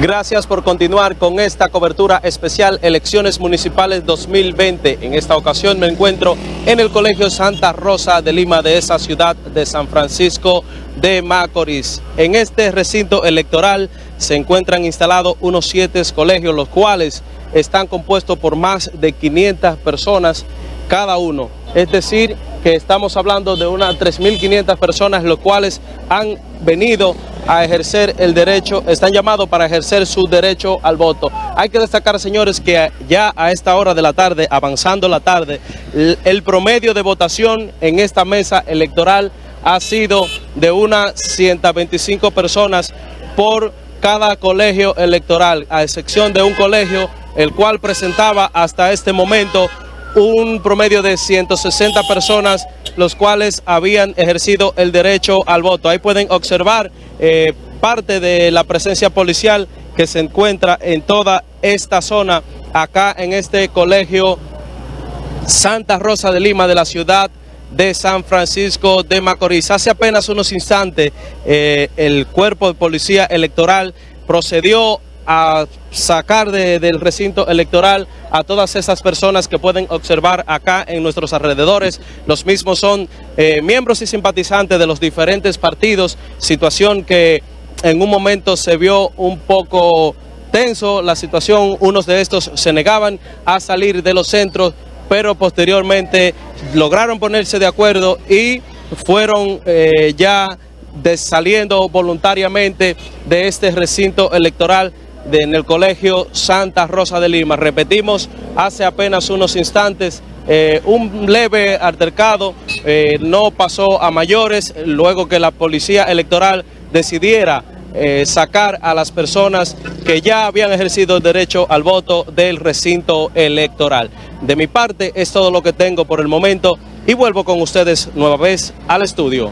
Gracias por continuar con esta cobertura especial Elecciones Municipales 2020. En esta ocasión me encuentro en el Colegio Santa Rosa de Lima de esa ciudad de San Francisco de Macorís. En este recinto electoral se encuentran instalados unos siete colegios, los cuales están compuestos por más de 500 personas cada uno. Es decir, que estamos hablando de unas 3.500 personas, los cuales han venido a ejercer el derecho, están llamados para ejercer su derecho al voto. Hay que destacar, señores, que ya a esta hora de la tarde, avanzando la tarde, el promedio de votación en esta mesa electoral ha sido de unas 125 personas por cada colegio electoral, a excepción de un colegio el cual presentaba hasta este momento un promedio de 160 personas, los cuales habían ejercido el derecho al voto. Ahí pueden observar eh, parte de la presencia policial que se encuentra en toda esta zona, acá en este colegio Santa Rosa de Lima de la ciudad de San Francisco de Macorís. Hace apenas unos instantes eh, el cuerpo de policía electoral procedió a sacar del recinto electoral a todas esas personas que pueden observar acá en nuestros alrededores. Los mismos son eh, miembros y simpatizantes de los diferentes partidos, situación que en un momento se vio un poco tenso la situación, unos de estos se negaban a salir de los centros, pero posteriormente lograron ponerse de acuerdo y fueron eh, ya saliendo voluntariamente de este recinto electoral en el Colegio Santa Rosa de Lima. Repetimos, hace apenas unos instantes, eh, un leve altercado eh, no pasó a mayores luego que la Policía Electoral decidiera eh, sacar a las personas que ya habían ejercido el derecho al voto del recinto electoral. De mi parte es todo lo que tengo por el momento y vuelvo con ustedes nueva vez al estudio.